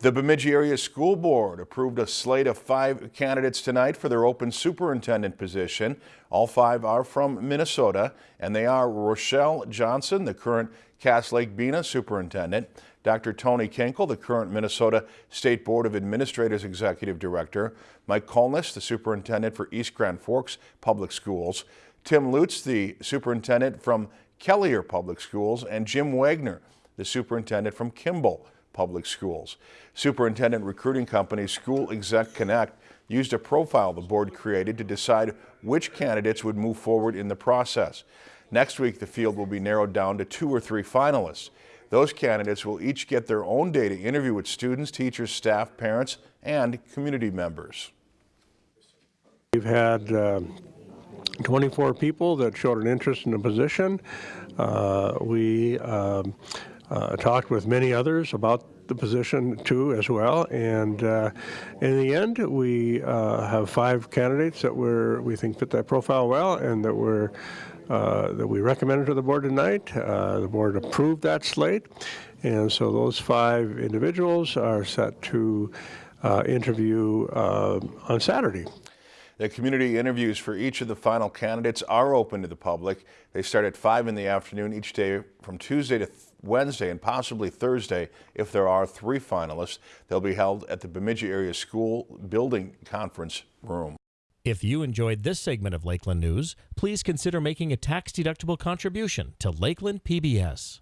The Bemidji Area School Board approved a slate of five candidates tonight for their open superintendent position. All five are from Minnesota, and they are Rochelle Johnson, the current Cass Lake Bena superintendent, Dr. Tony Kinkel, the current Minnesota State Board of Administrators Executive Director, Mike Kolness, the superintendent for East Grand Forks Public Schools, Tim Lutz, the superintendent from Kelliher Public Schools, and Jim Wagner, the superintendent from Kimball Public Schools. Superintendent recruiting company School Exec Connect used a profile the board created to decide which candidates would move forward in the process. Next week, the field will be narrowed down to two or three finalists. Those candidates will each get their own day to interview with students, teachers, staff, parents, and community members. We've had uh, 24 people that showed an interest in the position. Uh, we um, uh, talked with many others about the position too as well and uh, in the end we uh, have five candidates that we're, we think fit that profile well and that we're uh, that we recommended to the board tonight. Uh, the board approved that slate and so those five individuals are set to uh, interview on Saturday. The community interviews for each of the final candidates are open to the public. They start at 5 in the afternoon each day from Tuesday to Wednesday and possibly Thursday if there are three finalists. They'll be held at the Bemidji Area School Building Conference Room. If you enjoyed this segment of Lakeland News, please consider making a tax-deductible contribution to Lakeland PBS.